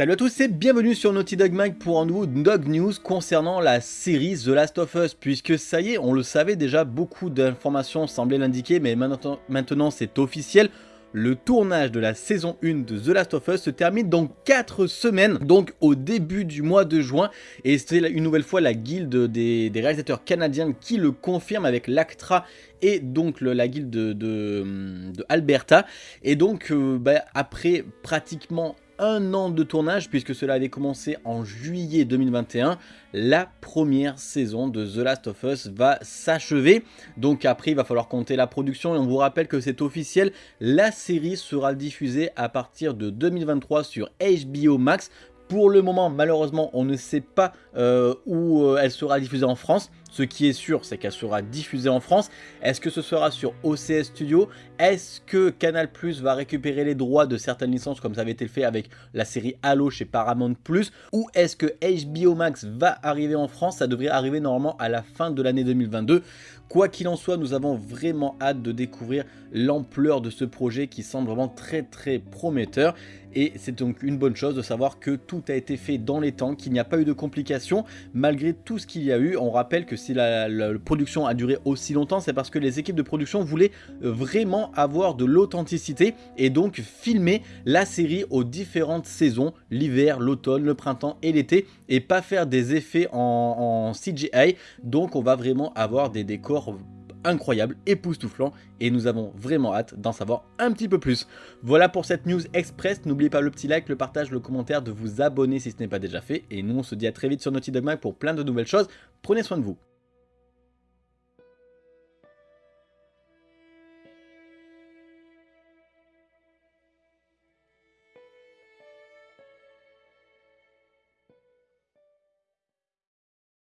Salut à tous et bienvenue sur Naughty Dog Mag pour un nouveau Dog News concernant la série The Last of Us puisque ça y est, on le savait déjà, beaucoup d'informations semblaient l'indiquer mais maintenant, c'est officiel. Le tournage de la saison 1 de The Last of Us se termine dans 4 semaines, donc au début du mois de juin. Et c'est une nouvelle fois la guilde des, réalisateurs canadiens qui le confirme avec l'ACTRA et donc la guilde de, Alberta. Et donc euh, bah, après pratiquement un an de tournage puisque cela avait commencé en juillet 2021. La première saison de The Last of Us va s'achever. Donc après il va falloir compter la production et on vous rappelle que c'est officiel. La série sera diffusée à partir de 2023 sur HBO Max pour le moment, malheureusement, on ne sait pas euh, où euh, elle sera diffusée en France. Ce qui est sûr, c'est qu'elle sera diffusée en France. Est-ce que ce sera sur OCS Studio? Est-ce que Canal va récupérer les droits de certaines licences comme ça avait été fait avec la série Halo chez Paramount Ou est-ce que HBO Max va arriver en France? Ça devrait arriver normalement à la fin de l'année 2022. Quoi qu'il en soit, nous avons vraiment hâte de découvrir l'ampleur de ce projet qui semble vraiment très très prometteur. Et c'est donc une bonne chose de savoir que tout a été fait dans les temps, qu'il n'y a pas eu de complications malgré tout ce qu'il y a eu. On rappelle que si la, production a duré aussi longtemps, c'est parce que les équipes de production voulaient euh, vraiment avoir de l'authenticité et donc filmer la série aux différentes saisons, l'hiver, l'automne, le printemps et l'été, et pas faire des effets en, CGI. Donc on va vraiment avoir des décors incroyable, époustouflant et nous avons vraiment hâte d'en savoir un petit peu plus. Voilà pour cette news express, n'oubliez pas le petit like, le partage, le commentaire, de vous abonner si ce n'est pas déjà fait et nous on se dit à très vite sur Naughty Dog Mag pour plein de nouvelles choses, prenez soin de vous.